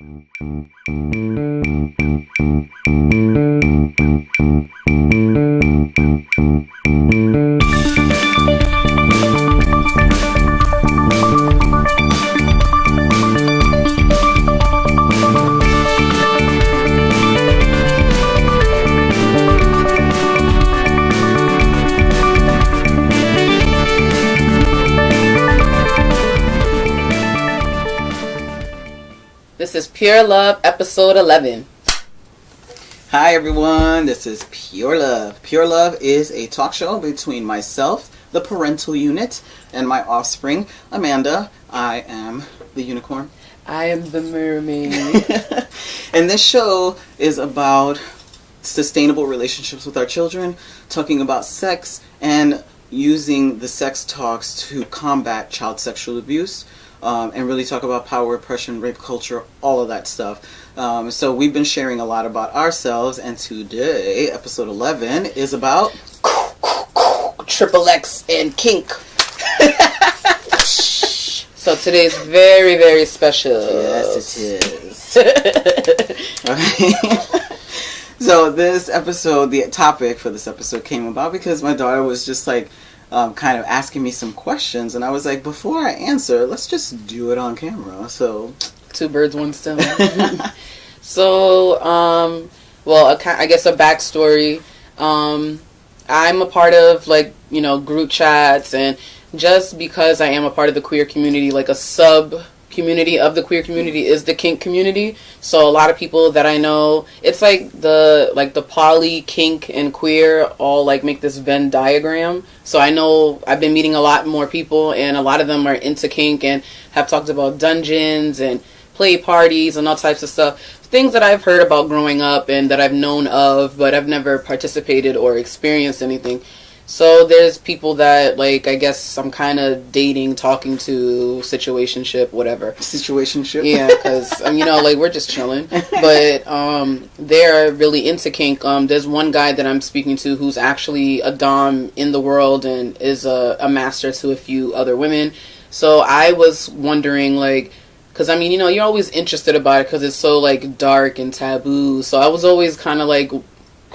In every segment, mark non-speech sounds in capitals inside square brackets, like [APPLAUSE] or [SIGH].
Thank you. Pure Love, episode 11. Hi everyone, this is Pure Love. Pure Love is a talk show between myself, the parental unit, and my offspring, Amanda. I am the unicorn. I am the mermaid. [LAUGHS] and this show is about sustainable relationships with our children, talking about sex, and using the sex talks to combat child sexual abuse. Um, and really talk about power, oppression, rape culture, all of that stuff. Um, so we've been sharing a lot about ourselves, and today, episode 11, is about Triple X and kink. so today is very, very special. Yes, it is. okay. [LAUGHS] [LAUGHS] so this episode, the topic for this episode came about because my daughter was just like um, kind of asking me some questions, and I was like, before I answer, let's just do it on camera. So Two birds, one stone. [LAUGHS] so, um, well, a, I guess a backstory. Um, I'm a part of like you know group chats, and just because I am a part of the queer community, like a sub community of the queer community is the kink community. So a lot of people that I know, it's like the like the poly, kink, and queer all like make this Venn diagram. So I know I've been meeting a lot more people, and a lot of them are into kink and have talked about dungeons and play parties and all types of stuff. Things that I've heard about growing up and that I've known of, but I've never participated or experienced anything. So there's people that like I guess I'm kind of dating, talking to, situationship, whatever. situationship. Yeah, because um, you know, like we're just chilling. But um, they're really into kink. Um, there's one guy that I'm speaking to who's actually a dom in the world and is a, a master to a few other women. So I was wondering, like, because I mean, you know, you're always interested about it because it's so like dark and taboo. So I was always kind of like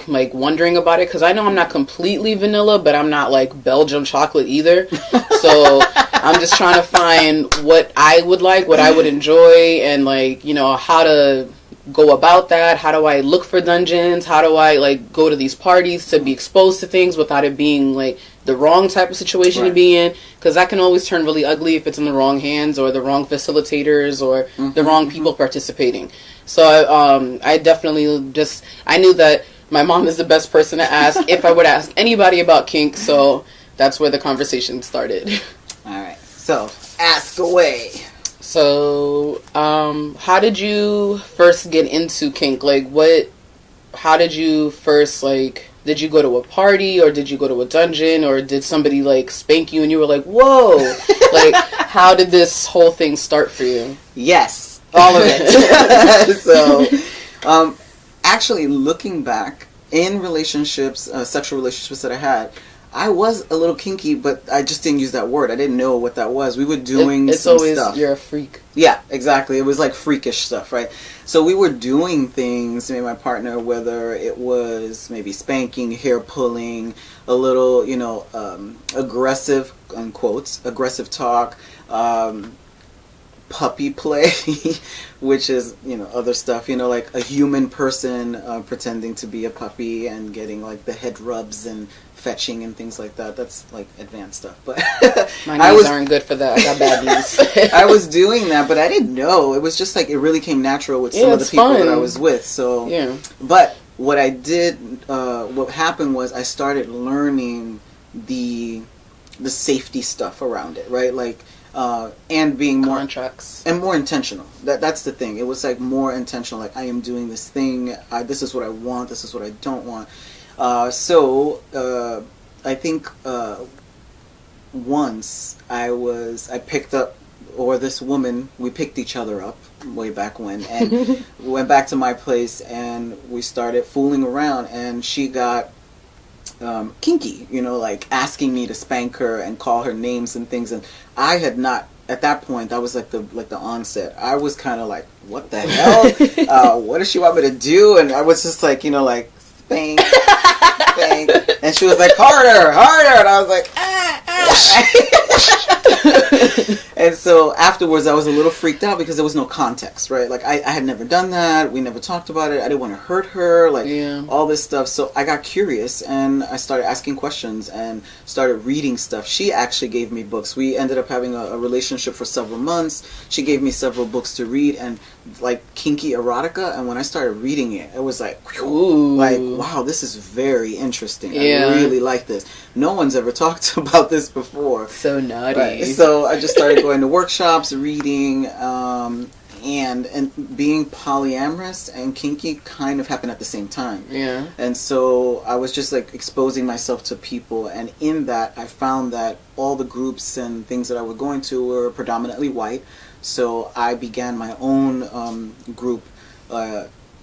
like wondering about it because I know I'm not completely vanilla, but I'm not like Belgium chocolate either. [LAUGHS] So I'm just trying to find what I would like, what I would enjoy, and like you know how to go about that. How do I look for dungeons? How do I like go to these parties to be exposed to things without it being like the wrong type of situation to be in? Because that can always turn really ugly if it's in the wrong hands or the wrong facilitators or the wrong people participating. So I, um, I definitely just I knew that my mom is the best person to ask if I would ask anybody about kink. So that's where the conversation started. [LAUGHS] All right. So ask away. So, um, how did you first get into kink? Like, what? How did you first like? Did you go to a party or did you go to a dungeon or did somebody like spank you and you were like, "Whoa!" [LAUGHS] like, how did this whole thing start for you? Yes, all of it. [LAUGHS] so, um, actually, looking back in relationships, uh, sexual relationships that I had, I was a little kinky, but I just didn't use that word. I didn't know what that was. We were doing It- it's always stuff. you're a freak. Yeah, exactly. It was like freakish stuff, right? So we were doing things, me and my partner, whether it was maybe spanking, hair pulling, a little, you know, um, aggressive, unquotes, aggressive talk, um, puppy play, [LAUGHS] which is, you know, other stuff, you know, like a human person uh, pretending to be a puppy and getting like the head rubs and fetching and things like that. That's like advanced stuff. But [LAUGHS] My I knees was aren't good for that. I got bad knees. [LAUGHS] I was doing that, but I didn't know. It was just like it really came natural with some Yeah, of the people that I was with. So, yeah. but what I did, uh, what happened was I started learning the the safety stuff around it, right? Like, uh, and being more Contracts. and more intentional. That that's the thing. It was like more intentional. Like I am doing this thing. I, this is what I want. This is what I don't want. Uh, so uh, I think uh, once I was I picked up or this woman we picked each other up way back when and we [LAUGHS] went back to my place and we started fooling around and she got um, kinky, you know, like asking me to spank her and call her names and things. And I had not at that point, that was like the like the onset. I was kind of like, what the hell? [LAUGHS] uh, what does she want me to do? And I was just like, you know, like bang, bang, [LAUGHS] and she was like, harder, harder, and I was like, ah, ah. [LAUGHS] and so afterwards, I was a little freaked out because there was no context, right? Like I, I had never done that. We never talked about it. I didn't want to hurt her, like Yeah. all this stuff. So I got curious and I started asking questions and started reading stuff. She actually gave me books. We ended up having a, a relationship for several months. She gave me several books to read and like kinky erotica. And when I started reading it, it was like, Ooh. like wow, this is very interesting. Yeah. I really like this. No one's ever [LAUGHS] talked about this before. So naughty. Right. So I just started going to workshops, reading, um, and and being polyamorous and kinky kind of happened at the same time. yeah. And so I was just like exposing myself to people, and in that I found that all the groups and things that I was going to were predominantly white. So I began my own um, group.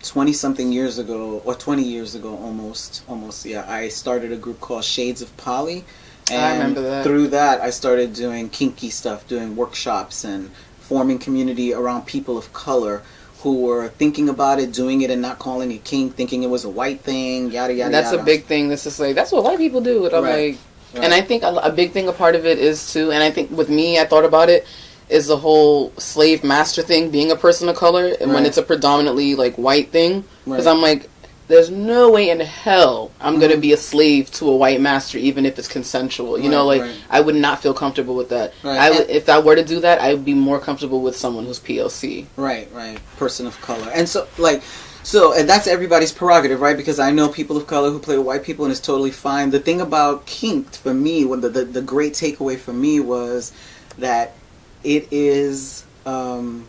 Twenty something years ago, or twenty years ago, almost, almost. Yeah, I started a group called Shades of Poly, and I remember that. through that, I started doing kinky stuff, doing workshops, and forming community around people of color who were thinking about it, doing it, and not calling it kink, thinking it was a white thing. Yada yada. that's yada. a big thing. This is like that's what white people do. And I'm Right. like, and I think a, a big thing, a part of it is too. And I think with me, I thought about it is the whole slave master thing, being a person of color, and when it's a predominantly like white thing, because Right. I'm like. There's no way in hell I'm gonna Mhm. be a slave to a white master, even if it's consensual. You know, like right. I would not feel comfortable with that. Right. I would, if I were to do that, I would be more comfortable with someone who's POC. Right, right. Person of color. And so, like, so, and that's everybody's prerogative, right? Because I know people of color who play with white people and it's totally fine. The thing about kinked for me, when the, the, the great takeaway for me was that it is, um,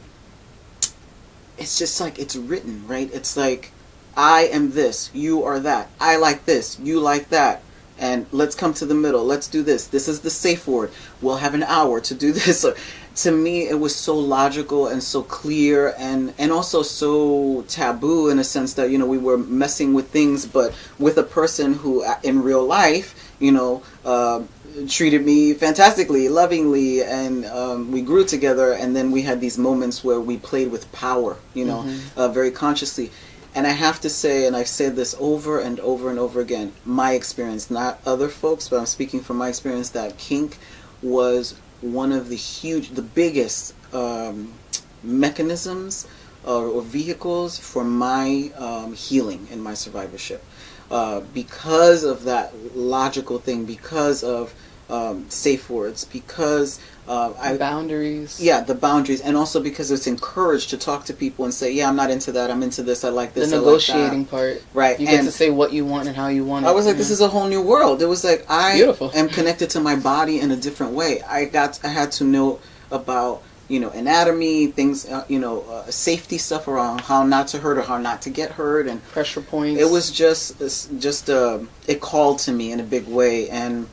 it's just like it's written, right? It's like, I am this, you are that. I like this, you like that. And let's come to the middle. Let's do this. This is the safe word. We'll have an hour to do [LAUGHS] this. to me it was so logical and so clear and and also so taboo in a sense that you know we were messing with things but with a person who uh, in real life you know uh, treated me fantastically lovingly and um, we grew together and then we had these moments where we played with power you know uh, very consciously and I have to say, and I've said this over and over and over again, my experience, not other folks, but I'm speaking from my experience, that kink was one of the huge, the biggest um, mechanisms uh, or vehicles for my um, healing and my survivorship. Uh, because of that logical thing, because of um, safe words, because uh, I, Boundaries. yeah, the boundaries, and also because it's encouraged to talk to people and say, "Yeah, I'm not into that. I'm into this. I like The this. Like negotiating part. Right, You get to say what you want and how you want it. I was like, "This is a whole new world." It was like I Beautiful. am connected to my body in a different way. I got, I had to know about you know anatomy, things, uh, you know, uh, safety stuff around how not to hurt or how not to get hurt, and pressure points. it was just just uh, it called to me in a big way. And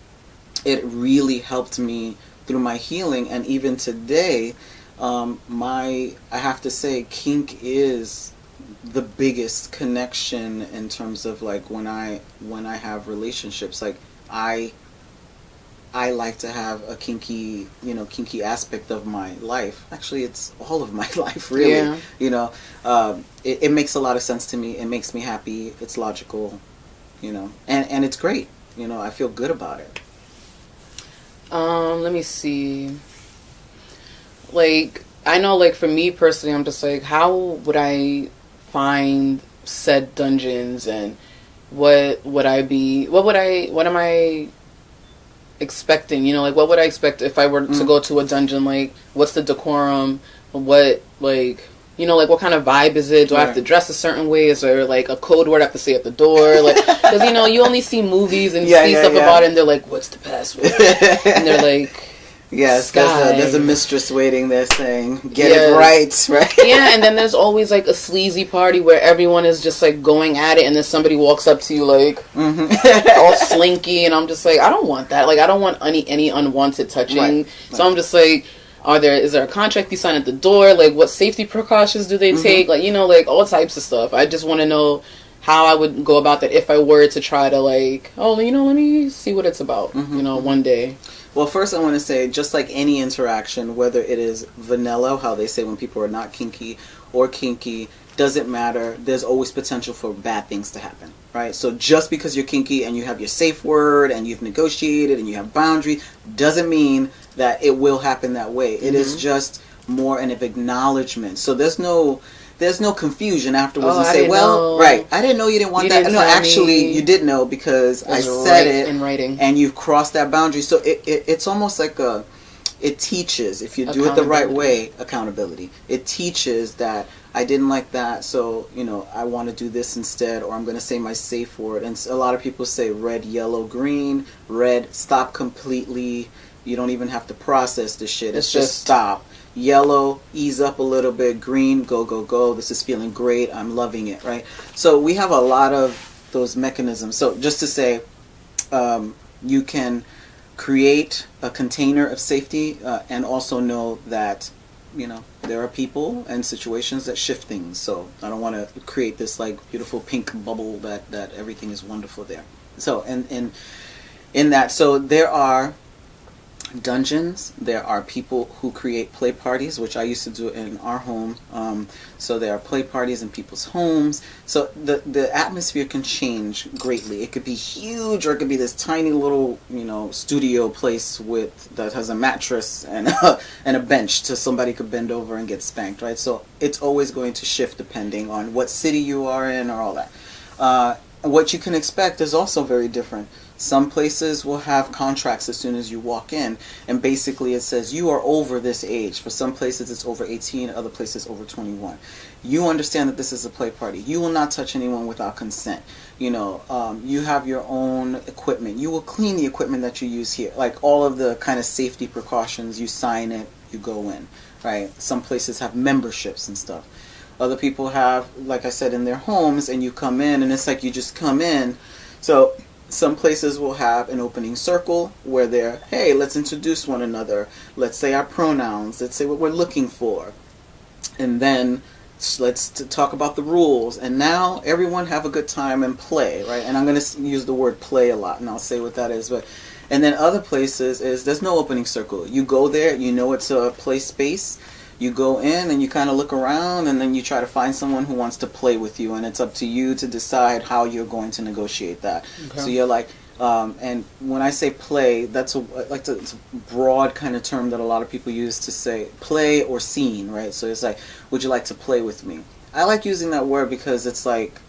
it really helped me through my healing. And even today um, my i have to say kink is the biggest connection in terms of like when i when i have relationships. Like i I like to have a kinky, you know, kinky aspect of my life. Actually, it's all of [LAUGHS] my life, really Yeah. you know um, it, it makes a lot of sense to me it makes me happy it's logical you know and and it's great you know i feel good about it Um, let me see. Like, I know, like, for me personally, I'm just like, how would I find said dungeons and what would I be, what would I, what am I expecting? You know, like, what would I expect if I were to Mm. go to a dungeon? Like, what's the decorum? What, like, you know, like, what kind of vibe is it? Do I have to dress a certain way? Is there, like, a code word I have to say at the door? Like, [LAUGHS] because, you know, you only see movies and Yeah, see yeah, stuff yeah. about it and they're like, what's the password? [LAUGHS] and they're like, yes there's a, there's a mistress waiting there saying get Yes. it right [LAUGHS] right yeah, and then there's always like a sleazy party where everyone is just like going at it, and then somebody walks up to you like hmm [LAUGHS] all slinky, and I'm just like, I don't want that. Like, I don't want any any unwanted touching. Right, So I'm just like, are there is there a contract you sign at the door? Like, what safety precautions do they Mhm. take? Like, you know, like all types of stuff. I just want to know how I would go about that if I were to try to like, oh, you know, let me see what it's about. Mhm, You know, mhm. one day. Well, first I want to say, just like any interaction, whether it is vanilla, how they say when people are not kinky, or kinky, doesn't matter. There's always potential for bad things to happen, right? So just because you're kinky and you have your safe word and you've negotiated and you have boundaries, doesn't mean that it will happen that way. It is Mhm. just more an acknowledgement. So there's no there's no confusion afterwards Oh, and say, well, know. right, I didn't know you didn't want You that. didn't No, actually, me. you did know because I said right it in writing. and you've crossed that boundary. So it, it it's almost like a it teaches if you do it the right way accountability. It teaches that I didn't like that, so you know I want to do this instead, or I'm going to say my safe word. And a lot of people say red, yellow, green. Red, stop completely. You don't even have to process the shit. It's, It's just, just- stop. Yellow, ease up a little bit. Green, go go go. This is feeling great. I'm loving it. Right. So we have a lot of those mechanisms. So just to say, um, you can create a container of safety uh, and also know that you know there are people and situations that shift things so i don't want to create this like beautiful pink bubble that that everything is wonderful there so and and in that so there are dungeons. There are people who create play parties which i used to do in our home. Um, so there are play parties in people's homes. So the the atmosphere can change greatly. It could be huge or it could be this tiny little you know studio place with that has a mattress and a, [LAUGHS] and a bench so somebody could bend over and get spanked right? So it's always going to shift depending on what city you are in or all that. Uh, what you can expect is also very different some places will have contracts as soon as you walk in, and basically it says you are over this age. For some places it's over 18, other places over 21. You understand that this is a play party. You will not touch anyone without consent. You know, um, you have your own equipment. You will clean the equipment that you use here. Like all of the kind of safety precautions, you sign it, you go in, right? Some places have memberships and stuff. Other people have, like I said, in their homes, and you come in, and it's like you just come in. So some places will have an opening circle where they're, hey, let's introduce one another. Let's say our pronouns. Let's say what we're looking for. And then let's talk about the rules. And now everyone have a good time and play, right? And I'm going to use the word play a lot, and I'll say what that is. But and then other places is there's no opening circle. You go there, you know it's a play space. You go in and you kind of look around, and then you try to find someone who wants to play with you, and it's up to you to decide how you're going to negotiate that. Okay. So you're like, um, and when I say play, that's a like it's a broad kind of term that a lot of people use to say play or scene, right? So it's like, would you like to play with me? I like using that word because it's like,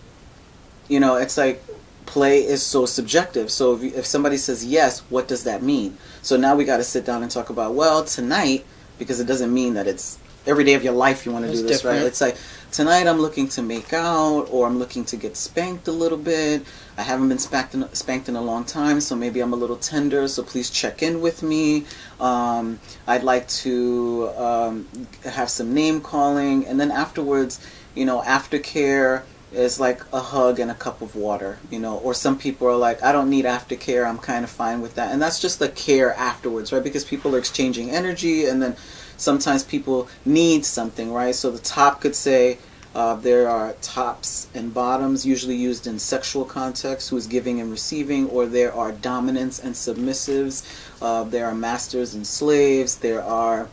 you know, it's like play is so subjective. So if, if somebody says yes, what does that mean? So now we got to sit down and talk about well tonight because it doesn't mean that it's every day of your life you want to do this, right? It's like tonight I'm looking to make out or I'm looking to get spanked a little bit. I haven't been spanked in, spanked in a long time, so maybe I'm a little tender. So please check in with me. Um, I'd like to um, have some name calling, and then afterwards, you know, aftercare is like a hug and a cup of water, you know. Or some people are like, I don't need aftercare. I'm kind of fine with that, and that's just the care afterwards, right? Because people are exchanging energy, and then sometimes people need something, right? So the top could say. Uh, there are tops and bottoms, usually used in sexual context, who is giving and receiving, or there are dominants and submissives. Uh, there are masters and slaves. There are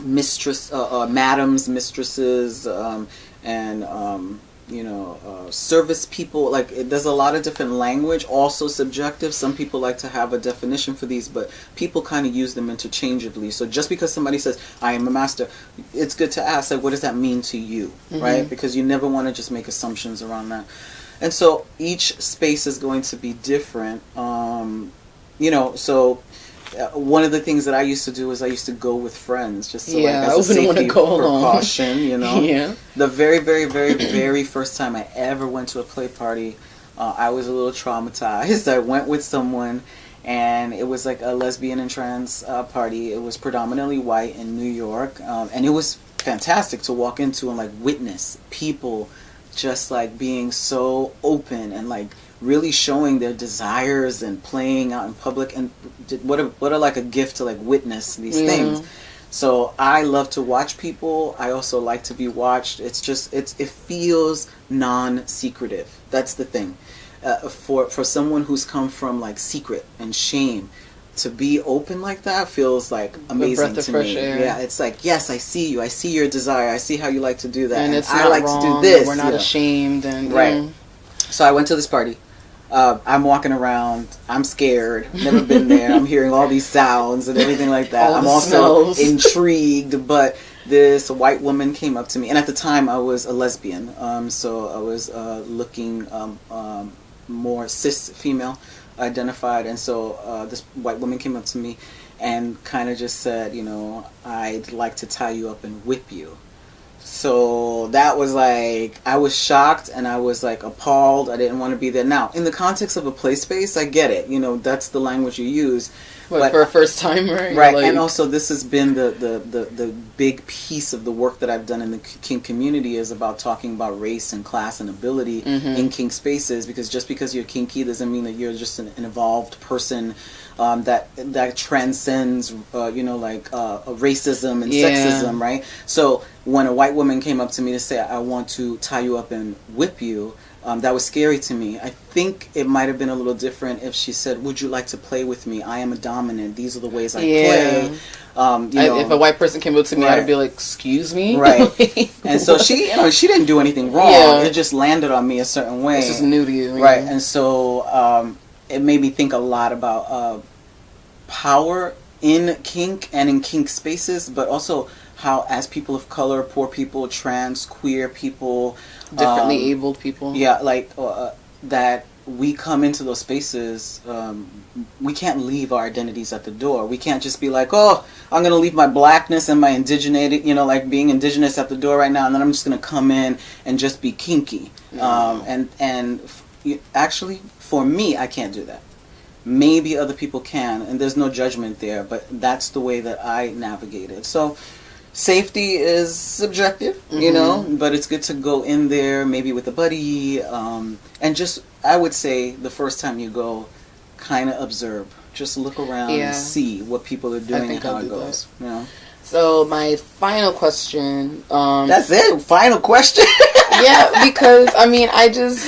mistress, uh, uh, madams, mistresses, um, and um, you know, uh, service people. Like it, there's a lot of different language, also subjective. Some people like to have a definition for these, but people kind of use them interchangeably. So just because somebody says I am a master, it's good to ask like, what does that mean to you, right? Because you never want to just make assumptions around that. And so each space is going to be different. Um, you know, so one of the things that I used to do is I used to go with friends just to Yeah, like as a safety precaution, you [LAUGHS] know. Yeah. The very, very, very, very first time I ever went to a play party, uh, I was a little traumatized. [LAUGHS] I went with someone, and it was like a lesbian and trans uh, party. It was predominantly white in New York, um, and it was fantastic to walk into and like witness people just like being so open and like really showing their desires and playing out in public and what a, what a like a gift to like witness these Yeah. things so I love to watch people. I also like to be watched. It's just it's it feels non-secretive. That's the thing. Uh, for for someone who's come from like secret and shame, to be open like that feels like amazing breath of to fresh me. air. Yeah, it's like yes, I see you. I see your desire. I see how you like to do that. and it's I not like wrong. to do this. We're not know. ashamed, and Right. mm, So I went to this party. Uh, I'm walking around. I'm scared. Never been there. I'm hearing all these sounds and everything like that. I'm also smells. intrigued. But this white woman came up to me, and at the time I was a lesbian. Um, so I was uh, looking um, um, more cis female identified, and so uh, this white woman came up to me and kind of just said, you know, I'd like to tie you up and whip you. So that was like I was shocked and I was like appalled. I didn't want to be there. Now, in the context of a play space, I get it. You know, that's the language you use. [LAUGHS] but, But- for a first timer, Right. Like, and also this has been the, the, the, the big piece of the work that I've done in the kink community is about talking about race and class and ability Mhm. in kink spaces because just because you're kinky doesn't mean that you're just an, an evolved person um, that that transcends uh, you know like uh, racism and Yeah. sexism right so when a white woman came up to me to say I want to tie you up and whip you um, that was scary to me. I think it might have been a little different if she said, "Would you like to play with me? I am a dominant. These are the ways I Yeah. play." Um, you I- know, if a white person came up to me, Right. I'd be like, "Excuse me." Right. [LAUGHS] and so she, you know, she didn't do anything wrong. Yeah. It just landed on me a certain way. this is new to you, right yeah. and so um, it made me think a lot about uh, power in kink and in kink spaces but also how as people of color poor people trans queer people differently um, abled people. yeah like uh, that we come into those spaces um, we can't leave our identities at the door. We can't just be like oh i'm gonna leave my blackness and my indigenated you know like being indigenous at the door right now and then i'm just gonna come in and just be kinky. Um, and and f- actually for me i can't do that. Maybe other people can and there's no judgment there but that's the way that i navigate it so safety is subjective you Mhm. know but it's good to go in there maybe with a buddy um, and just i would say the first time you go kind of observe just look around Yeah. and see what people are doing and how it goes you know So my final question. Um, that's it final question [LAUGHS] yeah, because I mean, I just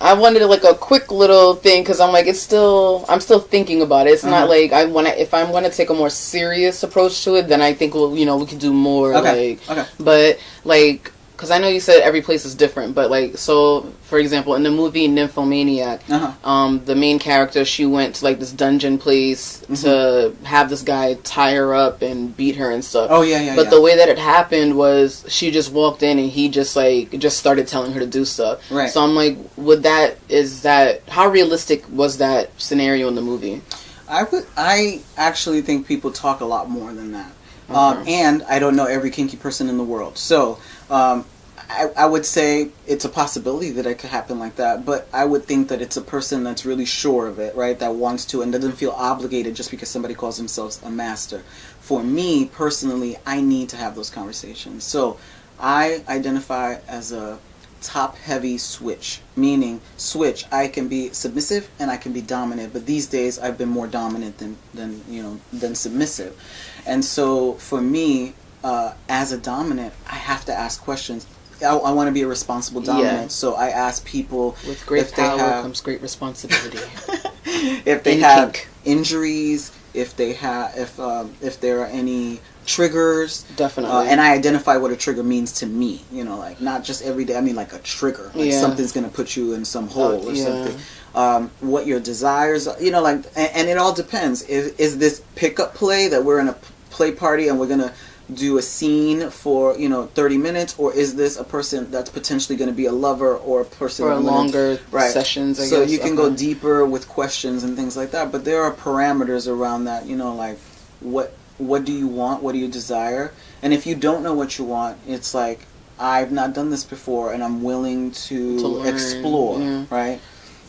I wanted like a quick little thing because I'm like it's still I'm still thinking about it. It's not Uh-huh. like I want to if I'm going to take a more serious approach to it, then I think we'll you know we could do more okay like okay but like because I know you said every place is different, but like so for example in the movie Nymphomaniac, uh-huh um, the main character she went to like this dungeon place Mm-hmm. to have this guy tie her up and beat her and stuff. oh yeah yeah But yeah. the way that it happened was she just walked in and he just like just started telling her to do stuff. Right. So I'm like, would that is that how realistic was that scenario in the movie? I would. I actually think people talk a lot more than that, um, and I don't know every kinky person in the world. So um, I, I would say it's a possibility that it could happen like that. But I would think that it's a person that's really sure of it, right? That wants to and doesn't feel obligated just because somebody calls themselves a master. For me personally, I need to have those conversations. So I identify as a top heavy switch meaning switch i can be submissive and i can be dominant but these days i've been more dominant than than you know than submissive and so for me uh, as a dominant i have to ask questions i, I want to be a responsible dominant Yeah. so i ask people With great if they power have- comes great responsibility. [LAUGHS] if they In have kink. injuries if they have if um, if there are any triggers Definitely. uh, and I identify what a trigger means to me. You know, like not just every day. I mean, like a trigger, like Yeah. something's gonna put you in some hole Uh, or yeah. something. Um, what your desires, are, you know, like, and, and it all depends. Is, is this pickup play that we're in a play party and we're gonna do a scene for you know 30 minutes or is this a person that's potentially going to be a lover or a person or that I'm gonna- longer Right. sessions. I so guess. you can go deeper with questions and things like that but there are parameters around that you know like what what do you want what do you desire and if you don't know what you want it's like i've not done this before and i'm willing to, To explore yeah. right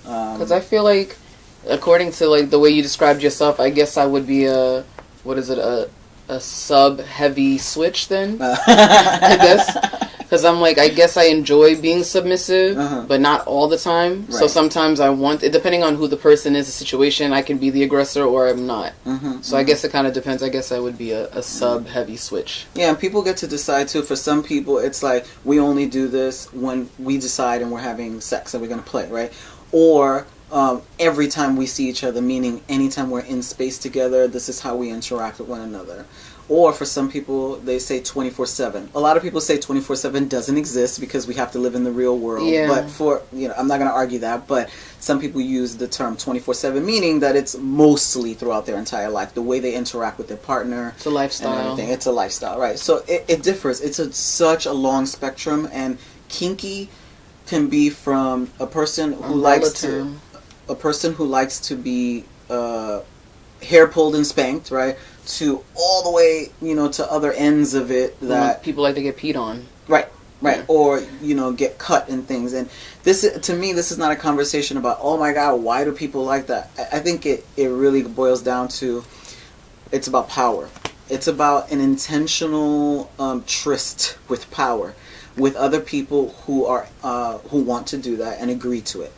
um, Because I feel like, according to like the way you described yourself, I guess I would be a what is it a a sub heavy switch then. [LAUGHS] I guess because I'm like I guess I enjoy being submissive, Uh-huh. but not all the time. So sometimes I want it depending on who the person is, the situation. I can be the aggressor or I'm not. Mhm, So I mhm. guess it kind of depends. I guess I would be a, a sub heavy switch. Yeah, and people get to decide too. For some people, it's like we only do this when we decide and we're having sex and we're going to play, right? Or um, every time we see each other, meaning anytime we're in space together, this is how we interact with one another. Or for some people, they say 24 7. A lot of people say 24 7 doesn't exist because we have to live in the real world. Yeah. But for, you know, I'm not going to argue that, but some people use the term 24 7, meaning that it's mostly throughout their entire life, the way they interact with their partner. It's a lifestyle. It's a lifestyle, right? So it, it differs. It's a, such a long spectrum, and kinky can be from a person who likes to. A person who likes to be uh, hair pulled and spanked, right, to all the way, you know, to other ends of it that people like to get peed on. right, right, Yeah. or you know, get cut and things. And this, to me, this is not a conversation about oh my god, why do people like that? I, I think it it really boils down to it's about power. It's about an intentional um, tryst with power, with other people who are uh, who want to do that and agree to it.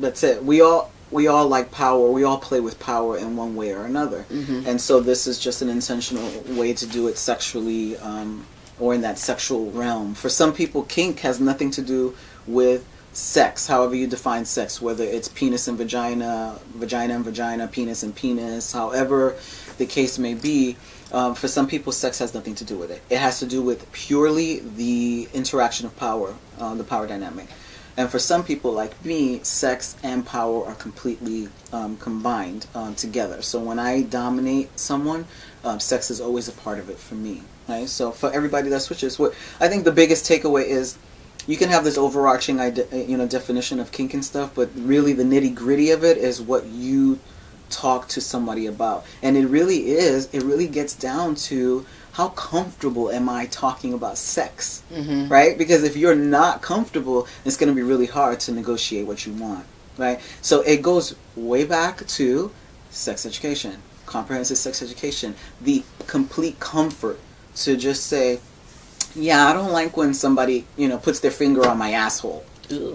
That's it. We all we all like power. We all play with power in one way or another. Mhm. And so this is just an intentional way to do it sexually um, or in that sexual realm. For some people, kink has nothing to do with sex, however you define sex, whether it's penis and vagina, vagina and vagina, penis and penis, however the case may be. Um, for some people, sex has nothing to do with it. It has to do with purely the interaction of power, uh, the power dynamic. And for some people like me, sex and power are completely um, combined um, together. So when I dominate someone, um, sex is always a part of it for me. Right. So for everybody that switches, what I think the biggest takeaway is, you can have this overarching ide- you know definition of kink and stuff, but really the nitty gritty of it is what you talk to somebody about. And it really is. It really gets down to how comfortable am I talking about sex hmm right? Because if you're not comfortable, it's going to be really hard to negotiate what you want, right? So it goes way back to sex education, comprehensive sex education, the complete comfort to just say, yeah, I don't like when somebody, you know, puts their finger on my asshole.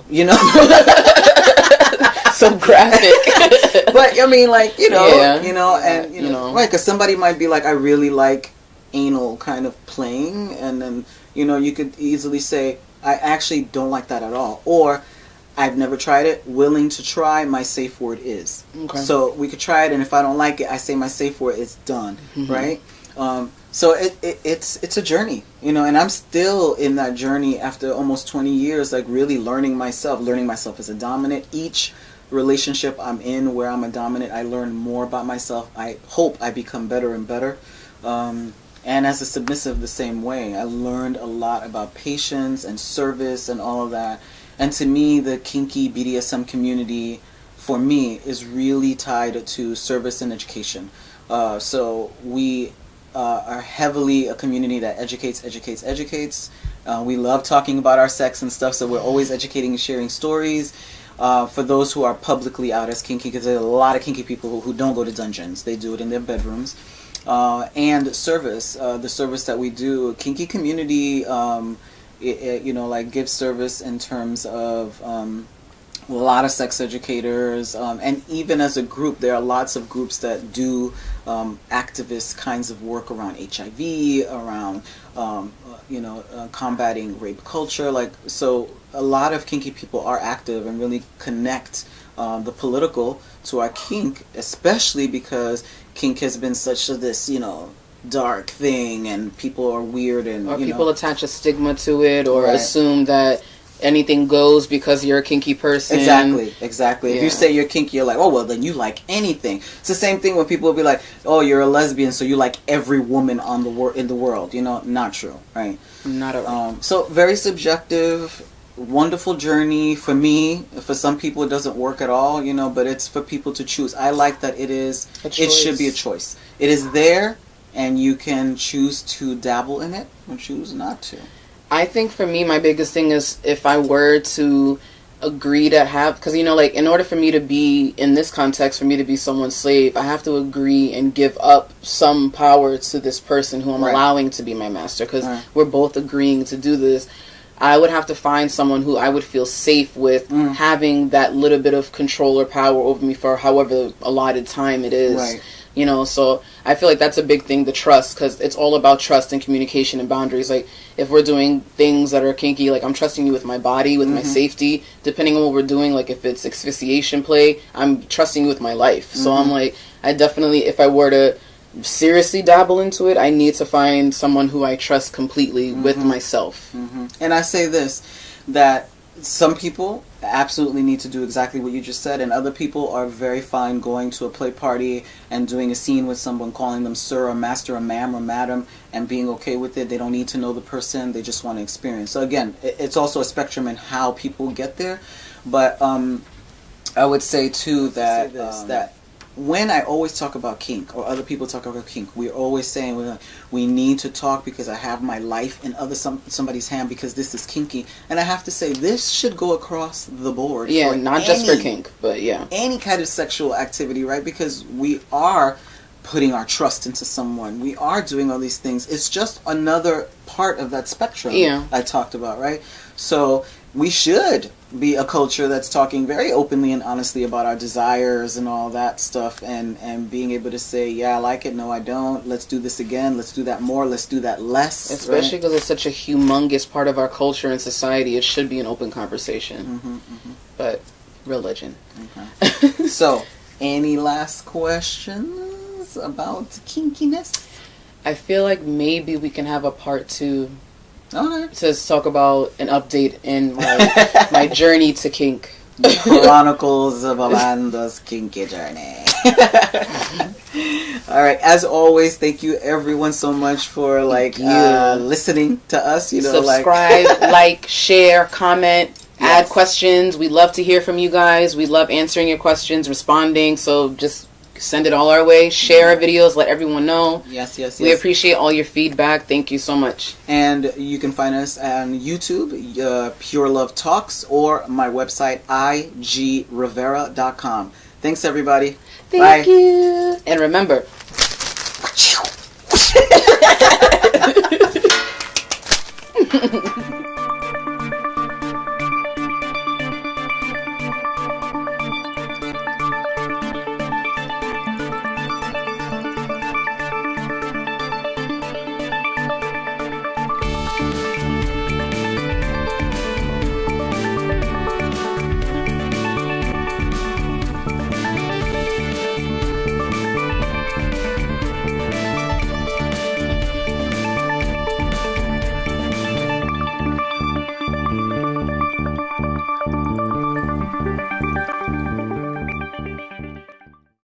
You know? [LAUGHS] so graphic. [LAUGHS] but I mean, like you know, Yeah. you know, and you You know, know. right? Because somebody might be like, I really like anal kind of playing, and then you know, you could easily say, I actually don't like that at all, or I've never tried it. Willing to try. My safe word is. Okay. So we could try it, and if I don't like it, I say my safe word is done. Mhm. Right. Um, so it, it, it's it's a journey, you know, and I'm still in that journey after almost 20 years, like really learning myself, learning myself as a dominant. Each relationship I'm in where I'm a dominant, I learn more about myself. I hope I become better and better. Um, and as a submissive, the same way. I learned a lot about patience and service and all of that. And to me, the kinky BDSM community, for me, is really tied to service and education. Uh, so we uh, are heavily a community that educates, educates, educates. Uh, we love talking about our sex and stuff, so we're always educating and sharing stories. Uh, for those who are publicly out as kinky, because there are a lot of kinky people who, who don't go to dungeons, they do it in their bedrooms. Uh, and service, uh, the service that we do, kinky community, um, it, it, you know, like gives service in terms of um, a lot of sex educators, um, and even as a group, there are lots of groups that do um, activist kinds of work around HIV, around um, uh, you know uh, combating rape culture. Like so, a lot of kinky people are active and really connect um, the political to our kink, especially because kink has been such a this you know dark thing, and people are weird and or people know, attach a stigma to it or Right. assume that anything goes because you're a kinky person. Exactly, exactly. If you say you're kinky, you're like, oh well, then you like anything. It's the same thing when people will be like, oh, you're a lesbian, so you like every woman on the wor- in the world. You know, not true, right? Not at all. Um, so very subjective, wonderful journey for me. For some people, it doesn't work at all. You know, but it's for people to choose. I like that it is. It should be a choice. It is there, and you can choose to dabble in it or choose not to. I think for me, my biggest thing is if I were to agree to have, because you know, like in order for me to be in this context, for me to be someone's slave, I have to agree and give up some power to this person who I'm Right. allowing to be my master, because Right. we're both agreeing to do this. I would have to find someone who I would feel safe with Mm. having that little bit of control or power over me for however allotted time it is. Right. you know so i feel like that's a big thing the trust because it's all about trust and communication and boundaries like if we're doing things that are kinky like i'm trusting you with my body with my safety depending on what we're doing like if it's asphyxiation play i'm trusting you with my life so i'm like i definitely if i were to seriously dabble into it i need to find someone who i trust completely with myself And I say this that some people absolutely need to do exactly what you just said, and other people are very fine going to a play party and doing a scene with someone, calling them sir or master or ma'am or madam, and being okay with it. They don't need to know the person, they just want to experience. So, again, it's also a spectrum in how people get there, but um, I would say too that this, um, that when I always talk about kink or other people talk about kink, we're always saying we're like, we need to talk because I have my life in other some somebody's hand because this is kinky, and I have to say this should go across the board. yeah not just for kink but yeah any kind of sexual activity, right? Because we are putting our trust into someone. We are doing all these things. It's just another part of that spectrum Yeah. I talked about, right? So we should be a culture that's talking very openly and honestly about our desires and all that stuff and and being able to say, yeah, I like it, no I don't. Let's do this again. Let's do that more. Let's do that less. especially because it's such a humongous part of our culture and society it should be an open conversation Mm-hmm, but religion [LAUGHS] So, any last questions about kinkiness? i feel like maybe we can have a part two Okay. to talk about an update in my [LAUGHS] my journey to kink Chronicles of Amanda's kinky journey. [LAUGHS] All right. As always, thank you everyone so much for like you. uh, listening to us. You know, subscribe like [LAUGHS] like share comment add questions we love to hear from you guys we love answering your questions responding so just send it all our way share our videos let everyone know yes, yes, yes. we appreciate all your feedback thank you so much and you can find us on YouTube, uh, Pure Love Talks, or my website igrivera.com. Thanks, everybody. thank Bye. you and remember. [LAUGHS]